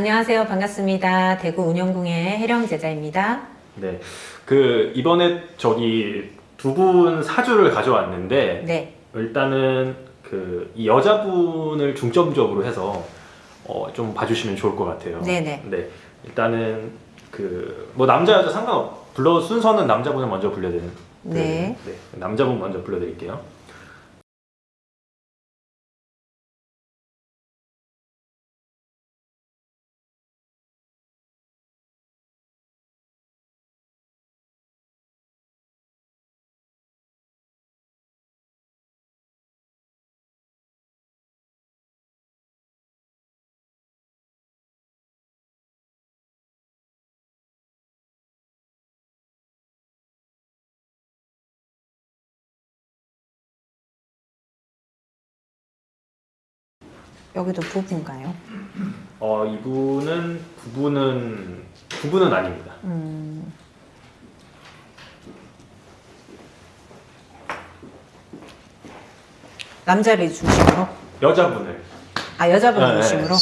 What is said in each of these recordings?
안녕하세요. 반갑습니다. 대구 운영궁의 혜령 제자입니다. 네. 그 이번에 저기 두 분 사주를 가져왔는데 네. 일단은 그 이 여자분을 중점적으로 해서 어, 좀 봐주시면 좋을 것 같아요. 네네. 네. 일단은 그 뭐 남자 여자 상관없. 불러 순서는 남자분을 먼저 불러드리는. 네. 네. 남자분 먼저 불러드릴게요. 여기도 부부인가요? 어 이분은 부부는 부부는 아닙니다. 음. 남자를 중심으로? 여자분을. 아, 여자분 네, 중심으로? 네.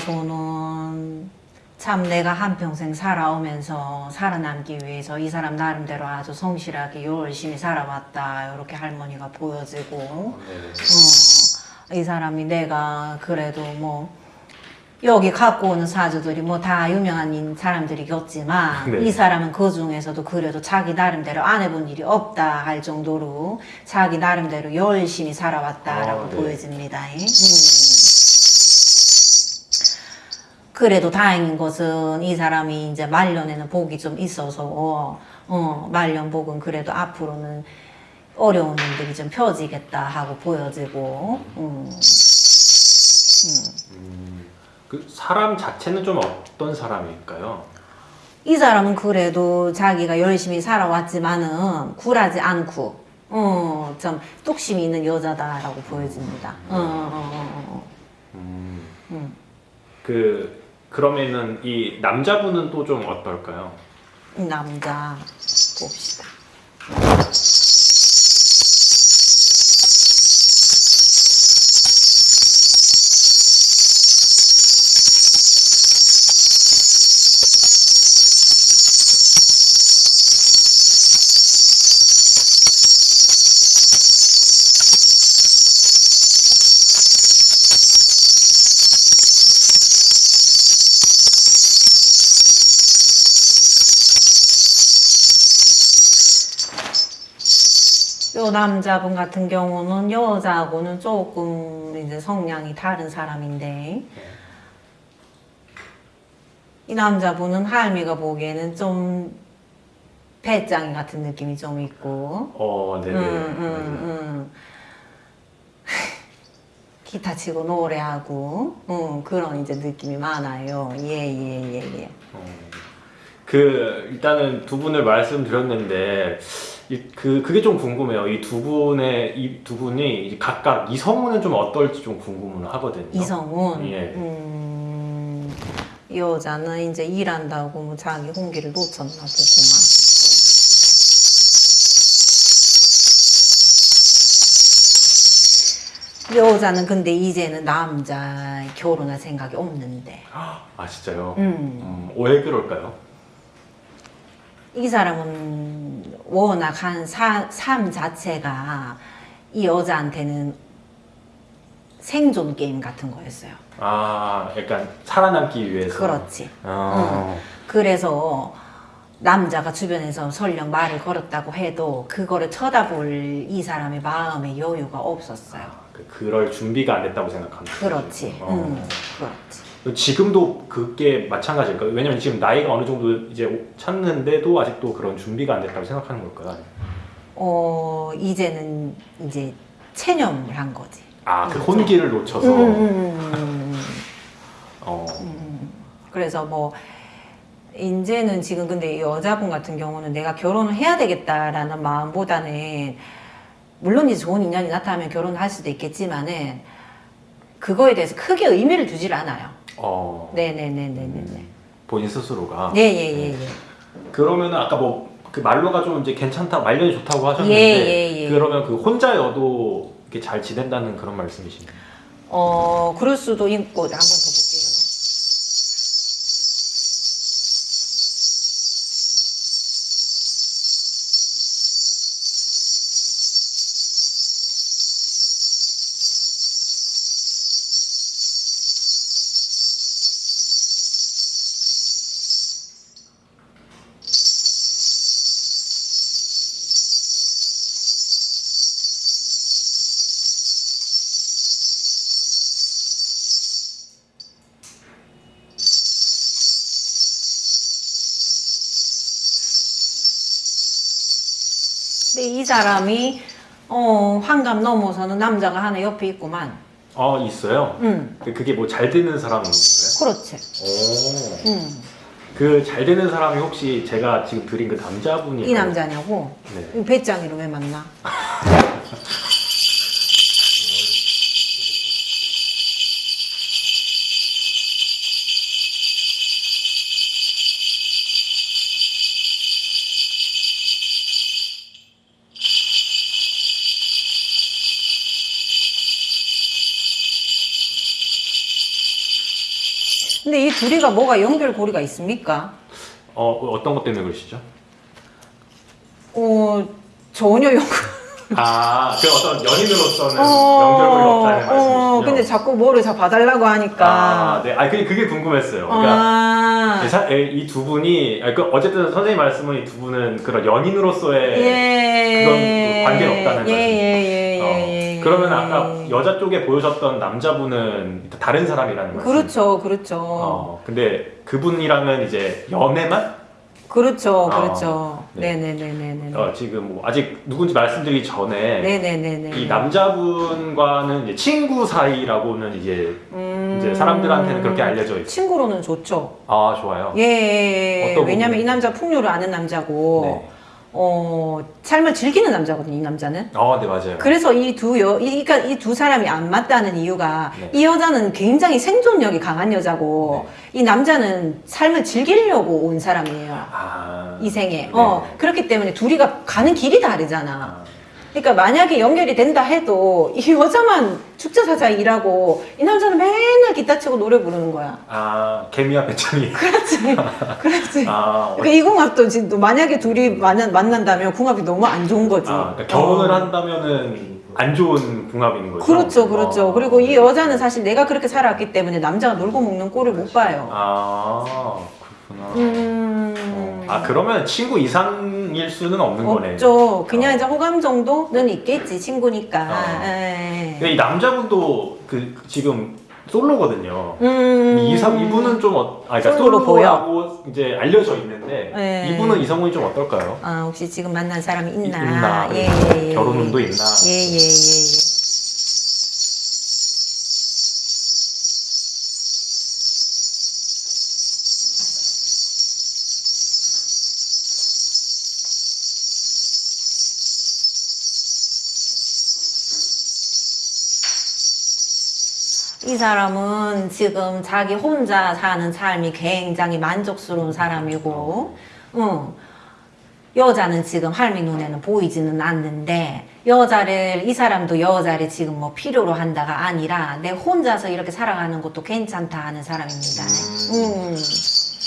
자손은 참 내가 한평생 살아오면서 살아남기 위해서 이 사람 나름대로 아주 성실하게 열심히 살아왔다. 이렇게 할머니가 보여지고, 네. 어, 이 사람이 내가 그래도 뭐, 여기 갖고 오는 사주들이 뭐 다 유명한 인- 사람들이겠지만 네. 이 사람은 그 중에서도 그래도 자기 나름대로 안 해본 일이 없다 할 정도로 자기 나름대로 열심히 살아왔다라고 아, 네. 보여집니다. 음. 그래도 다행인 것은 이 사람이 이제 말년에는 복이 좀 있어서 어, 말년 복은 그래도 앞으로는 어려운 일들이 좀 펴지겠다 하고 보여지고 음. 그 사람 자체는 좀 어떤 사람일까요? 이 사람은 그래도 자기가 열심히 살아왔지만은 굴하지 않고 어, 좀 뚝심이 있는 여자다라고 보여집니다. 어, 어, 어, 어, 음. 음. 그 그러면은 이 남자분은 또 좀 어떨까요? 이 남자 봅시다. 요 남자분 같은 경우는 여자하고는 조금 이제 성향이 다른 사람인데 이 남자분은 할미가 보기에는 좀 배짱이 같은 느낌이 좀 있고 어, 네네. 음, 음, 음. 기타 치고 노래하고 음, 그런 이제 느낌이 많아요. 예예예 예, 예. 어, 그 일단은 두 분을 말씀드렸는데 이, 그 그게 좀 궁금해요. 이 두 분의 이 두 분이 각각 이성은 좀 어떨지 좀 궁금은 하거든요. 이성훈 예. 음, 이 여자는 이제 일한다고 뭐 자기 홍기를 놓쳤나 보구만. 여자는 근데 이제는 남자 결혼할 생각이 없는데. 아 진짜요? 음. 음, 왜 그럴까요? 이 사람은 워낙 한 사, 삶 자체가 이 여자한테는 생존 게임 같은 거였어요. 아, 약간 살아남기 위해서. 그렇지. 아, 그래서 남자가 주변에서 설령 말을 걸었다고 해도 그거를 쳐다볼 이 사람의 마음의 여유가 없었어요. 그- 그럴 준비가 안 됐다고 생각한다. 그렇지. 어. 음, 그렇지. 지금도 그게 마찬가지일까? 요 왜냐면 지금 나이가 어느 정도 이제 찼는데도 아직도 그런 준비가 안 됐다고 생각하는 걸까요? 어, 이제는 이제 체념을 한 거지. 아, 그 혼기를 놓쳐서. 음, 음, 음, 음, 어. 음. 그래서 뭐 이제는 지금 근데 이 여자분 같은 경우는 내가 결혼을 해야 되겠다라는 마음보다는 물론 이제 좋은 인연이 나타나면 결혼할 수도 있겠지만은 그거에 대해서 크게 의미를 두질 않아요. 어. 네네네네네. 본인 스스로가. 예예 예 예. 그러면은 아까 뭐 그 말로가 좀 이제 괜찮다, 말년이 좋다고 하셨는데 예, 예, 예. 그러면 그 혼자여도 이렇게 잘 지낸다는 그런 말씀이신가요? 어 그럴 수도 있고 한번 더 근데 이 사람이 어 환갑 넘어서는 남자가 하나 옆에 있구만. 어 있어요. 응, 그- 그게 뭐 잘 되는 사람인 거예요? 그렇지. 오. 응. 그잘 되는 사람이 혹시 제가 지금 드린 그 남자분이 이 남자냐고? 네. 이 배짱이로 왜 만나? 이 둘이가 뭐가 연결고리가 있습니까? 어 어떤 것 때문에 그러시죠? 어, 전혀 연결. 아, 그 어떤 연인으로서는 연결고리가 없다는 말씀이시죠? 어, 근데 자꾸 뭐를 자 봐달라고 하니까. 아, 네. 아, 그게, 그게 궁금했어요. 그러니까 아, 이두 분이, 아니, 그 어쨌든 선생님 말씀은 이 두 분은 그런 연인으로서의 예. 그건 그 관계는 없다는 예, 말씀이시죠? 예, 예, 어, 예, 예. 그러면 아까 여자 쪽에 보여줬던 남자분은 다른 사람이라는 말씀. 그렇죠, 그렇죠. 어, 근데 그분이랑은 이제 연애만? 그렇죠, 어, 그렇죠. 네. 네 네 네네네. 어, 지금 뭐 아직 누군지 말씀드리기 전에 네네네 네. 이 남자분과는 이제 친구 사이라고는 이제 음, 이제 사람들한테는 그렇게 알려져 있어요. 친구로는 좋죠. 아, 좋아요. 예, 예, 예. 왜냐면? 이 남자 풍류를 아는 남자고, 네. 어, 삶을 즐기는 남자거든요, 이 남자는. 아, 네, 맞아요. 그래서 이 두 여, 이, 그러니까 이 두 사람이 안 맞다는 이유가 네. 이 여자는 굉장히 생존력이 강한 여자고 이 남자는 삶을 즐기려고 온 사람이에요. 아, 이 생에. 네. 어, 그렇기 때문에 둘이가 가는 길이 다르잖아. 아, 그러니까 만약에 연결이 된다 해도 이 여자만 축제사자 일하고 이 남자는 맨날 기타 치고 노래 부르는 거야. 아, 개미와 배짱이. 그렇지. 그렇지. 아, 어, 그러니까 이 궁합도 지금 만약에 둘이 만난, 만난다면 궁합이 너무 안 좋은 거지. 아, 그러니까 결혼을 어. 한다면은 안 좋은 궁합인 거죠. 그렇죠, 그렇죠. 어. 그리고 이 여자는 사실 내가 그렇게 살아왔기 때문에 남자가 놀고 먹는 꼴을 못 봐요. 아, 그렇구나. 음. 어. 아, 그러면 친구 이상일 수는 없는 거네. 없죠. 그냥 어. 이제 호감 정도는 있겠지, 친구니까. 어. 예. 이 남자분도 그 지금 솔로거든요. 음. 이 사, 이분은 좀 어, 아, 그러니까 솔로로 솔로라고 이제 알려져 있는데 네. 이분은 이성훈이 좀 어떨까요? 아, 혹시 지금 만난 사람이 이- 있나? 있나? 예, 예, 예. 결혼 운도 있나? 예, 예, 예, 예. 사람은 지금 자기 혼자 사는 삶이 굉장히 만족스러운 사람이고, 응. 여자는 지금 할미 눈에는 보이지는 않는데, 여자를, 이 사람도 여자를 지금 뭐 필요로 한다가 아니라, 내 혼자서 이렇게 살아가는 것도 괜찮다 하는 사람입니다. 음.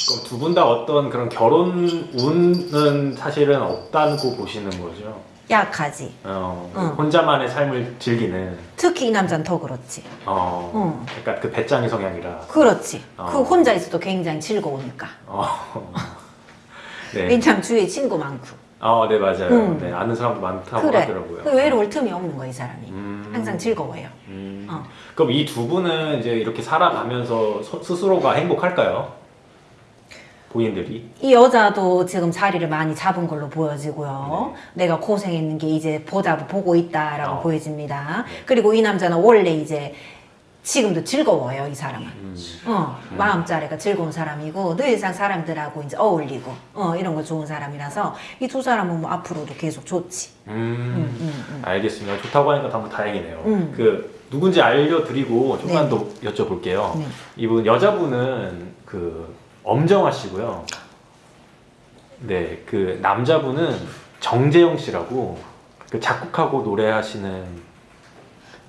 그럼 두 분 다 어떤 그런 결혼 운은 사실은 없다고 보시는 거죠? 약하지. 어, 응. 혼자만의 삶을 즐기는 특히 이 남자는 더 그렇지. 어, 응. 약간 그 배짱이 성향이라. 그렇지. 어. 그 혼자 있어도 굉장히 즐거우니까. 어. 네. 왜냐면 주위에 친구 많고. 아, 네 맞아요. 응. 네 아는 사람도 많다고 그래. 하더라고요. 그 외로울 틈이 없는 거야 이 사람이. 음. 항상 즐거워요. 음. 어. 그럼 이 두 분은 이제 이렇게 살아가면서 서- 스스로가 행복할까요? 본인들이? 이 여자도 지금 자리를 많이 잡은 걸로 보여지고요. 내가 고생했는 게 이제 보다 보고 있다라고 네. 어. 보여집니다. 네. 그리고 이 남자는 원래 이제 지금도 즐거워요, 이 사람은. 음. 어, 마음자리가 즐거운 사람이고 늘상 사람들하고 이제 어울리고 어, 이런 거 좋은 사람이라서 이 두 사람은 뭐 앞으로도 계속 좋지. 음. 음, 음, 음. 알겠습니다. 좋다고 하니까 너무 다행이네요. 음. 그 누군지 알려드리고 조금만 네. 더 여쭤볼게요. 네. 이분 여자분은 그 엄정화 씨고요. 네, 그 남자분은 정재영 씨라고 그 작곡하고 노래하시는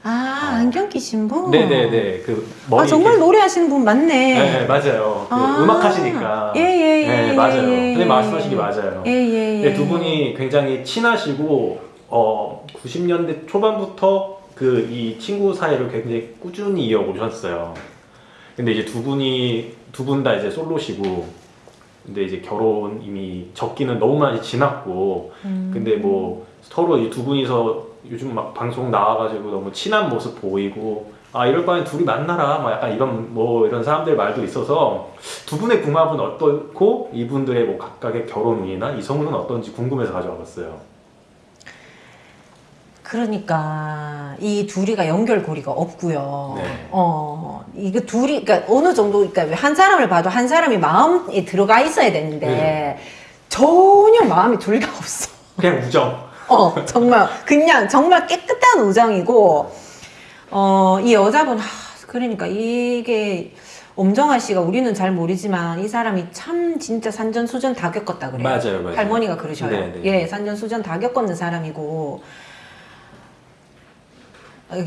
아, 안경 끼신 분? 네네네 그 머리 아, 정말 이렇게- 노래하시는 분 맞네. 네, 네, 맞아요. 그 아. 음악 하시니까 예, 예, 예. 네, 맞아요. 예, 근데 예, 말씀하신 게 예. 맞아요. 예, 예, 예. 네, 두 분이 굉장히 친하시고 어 90년대 초반부터 그 이 친구 사이를 굉장히 꾸준히 이어오셨어요. 근데 이제 두 분이 두 분 다 이제 솔로시고 근데 이제 결혼 이미 적기는 너무 많이 지났고 음. 근데 뭐 서로 이 두 분이서 요즘 막 방송 나와가지고 너무 친한 모습 보이고 아 이럴 바엔 둘이 만나라 막 약간 이런 뭐 이런 사람들 말도 있어서 두 분의 궁합은 어떻고 이분들의 뭐 각각의 결혼 운이나 이성운은 어떤지 궁금해서 가져와 봤어요. 그러니까 이 둘이가 연결고리가 없고요. 네. 어 이거 둘이 그러니까 어느 정도 그러니까 한 사람을 봐도 한 사람이 마음에 들어가 있어야 되는데 네. 전혀 마음이 둘 다 없어. 그냥 우정. 어 정말 그냥 정말 깨끗한 우정이고 어 이 여자분 하, 그러니까 이게 엄정아 씨가 우리는 잘 모르지만 이 사람이 참 진짜 산전수전 다 겪었다 그래요. 맞아요, 맞아요. 할머니가 그러셔요. 네, 네. 예, 산전수전 다 겪었는 사람이고 어,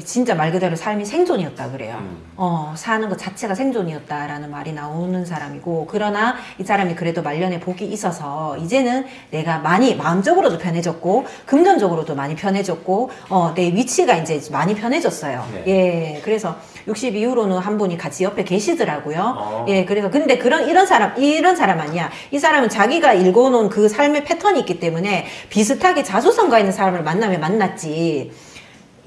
진짜 말 그대로 삶이 생존이었다 그래요. 음. 어, 사는 것 자체가 생존이었다라는 말이 나오는 사람이고, 그러나 이 사람이 그래도 말년에 복이 있어서, 이제는 내가 많이 마음적으로도 편해졌고, 금전적으로도 많이 편해졌고, 어, 내 위치가 이제 많이 편해졌어요. 네. 예, 그래서 60 이후로는 한 분이 같이 옆에 계시더라고요. 어. 예, 그래서 근데 그런 이런 사람 이런 사람 아니야. 이 사람은 자기가 읽어놓은 그 삶의 패턴이 있기 때문에 비슷하게 자수성가 있는 사람을 만나면 만났지.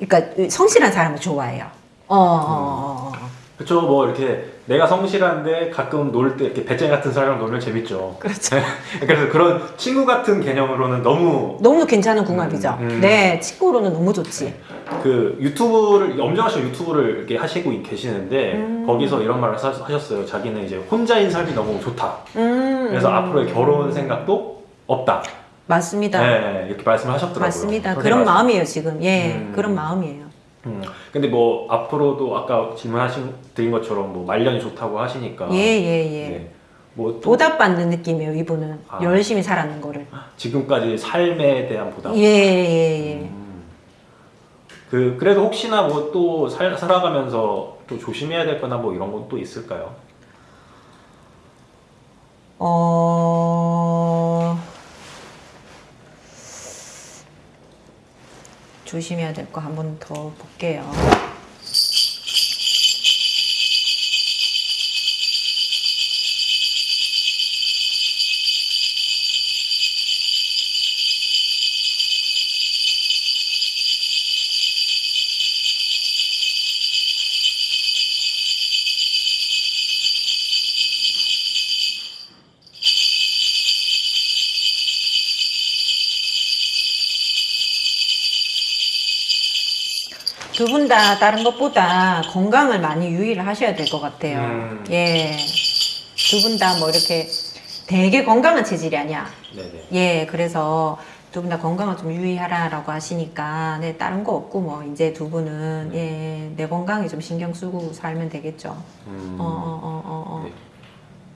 그러니까 성실한 사람을 좋아해요. 어, 어, 어, 어. 그쵸 뭐 이렇게 내가 성실한데 가끔 놀 때 이렇게 배짱이 같은 사람이랑 놀면 재밌죠. 그렇죠. 그래서 그런 친구 같은 개념으로는 너무 너무 괜찮은 궁합이죠. 음, 음. 네, 친구로는 너무 좋지. 그 유튜브를 엄정화 씨 유튜브를 이렇게 하시고 계시는데 음. 거기서 이런 말을 하- 하셨어요. 자기는 이제 혼자인 삶이 너무 좋다. 음, 그래서 음. 앞으로의 결혼 생각도 없다. 맞습니다. 네, 이렇게 말씀을 하셨더라고요. 맞습니다. 선생님 그런 말씀. 마음이에요 지금. 예, 음. 그런 마음이에요. 음. 근데 뭐 앞으로도 아까 질문하신 드린 것처럼 뭐 말년이 좋다고 하시니까. 예, 예, 예. 네. 뭐 또 보답 받는 느낌이에요 이분은 아. 열심히 살았는 거를. 지금까지 삶에 대한 보답. 예, 예, 예. 음. 그 그래도 혹시나 뭐 또 살아가면서 또 조심해야 될 거나 뭐 이런 건 또 있을까요? 어... 조심해야 될 거 한 번 더 볼게요. 두 분 다 다른 것보다 건강을 많이 유의를 하셔야 될 것 같아요. 음. 예. 두 분 다 뭐 이렇게 되게 건강한 체질이 아니야. 네네. 예, 그래서 두 분 다 건강을 좀 유의하라라고 하시니까, 네, 다른 거 없고, 뭐, 이제 두 분은, 예, 내 건강에 좀 신경 쓰고 살면 되겠죠. 음. 어, 어, 어, 어, 어. 네.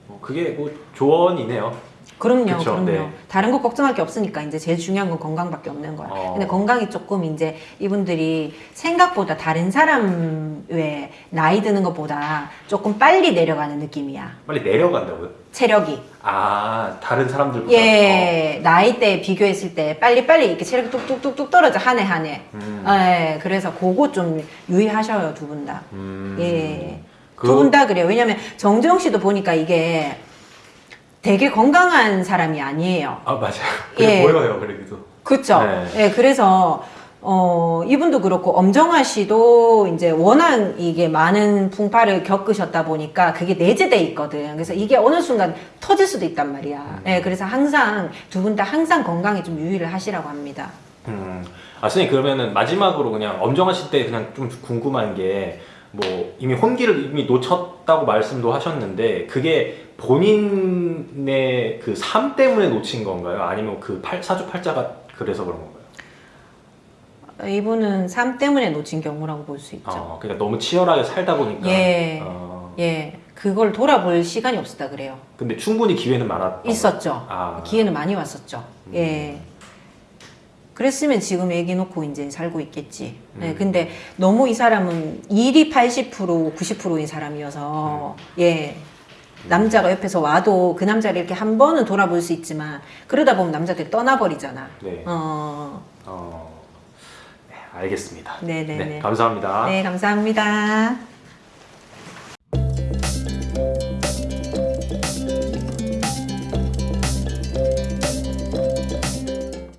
뭐 그게 뭐 조언이네요. 그럼요, 그쵸, 그럼요. 네. 다른 거 걱정할 게 없으니까 이제 제일 중요한 건 건강밖에 없는 거야. 어. 근데 건강이 조금 이제 이분들이 생각보다 다른 사람 왜 나이 드는 것보다 조금 빨리 내려가는 느낌이야. 빨리 내려간다고요? 체력이. 아 다른 사람들보다 예, 나이대 비교했을 때 빨리 빨리 이렇게 체력이 뚝뚝뚝뚝 떨어져, 한 해 한 해. 음. 예, 그래서 그거 좀 유의하셔요, 두 분 다. 음. 예. 그- 두분 다 그래요. 왜냐면 정재영 씨도 보니까 이게 되게 건강한 사람이 아니에요. 아 맞아요. 예. 보여요 그래도. 그쵸? 네. 예, 그래서, 어, 이분도 그렇고, 엄정화 씨도 이제 워낙 이게 많은 풍파를 겪으셨다 보니까 그게 내재돼 있거든. 그래서 이게 어느 순간 터질 수도 있단 말이야. 예, 그래서 항상 두 분 다 항상 건강에 좀 유의를 하시라고 합니다. 음. 아 선생님 그러면은 마지막으로 그냥 엄정하실 때 그냥 좀 궁금한 게 뭐 이미 혼기를 이미 놓쳤다고 말씀도 하셨는데 그게 본인의 그 삶 때문에 놓친 건가요? 아니면 그 팔, 사주팔자가 그래서 그런 건가요? 이분은 삶 때문에 놓친 경우라고 볼 수 있죠. 어, 그러니까 너무 치열하게 살다 보니까. 예. 어, 예, 그걸 돌아볼 시간이 없었다 그래요. 근데 충분히 기회는 많았. 있었죠. 아. 기회는 많이 왔었죠. 예. 그랬으면 지금 애기 놓고 이제 살고 있겠지. 예, 음. 근데 너무 이 사람은 일이 80% 90%인 사람이어서 예. 남자가 옆에서 와도 그 남자를 이렇게 한 번은 돌아볼 수 있지만 그러다 보면 남자들이 떠나버리잖아. 네. 어, 어. 네, 알겠습니다. 네네네. 네, 감사합니다. 네, 감사합니다.